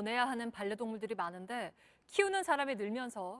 보내야 하는 반려동물들이 많은데 키우는 사람이 늘면서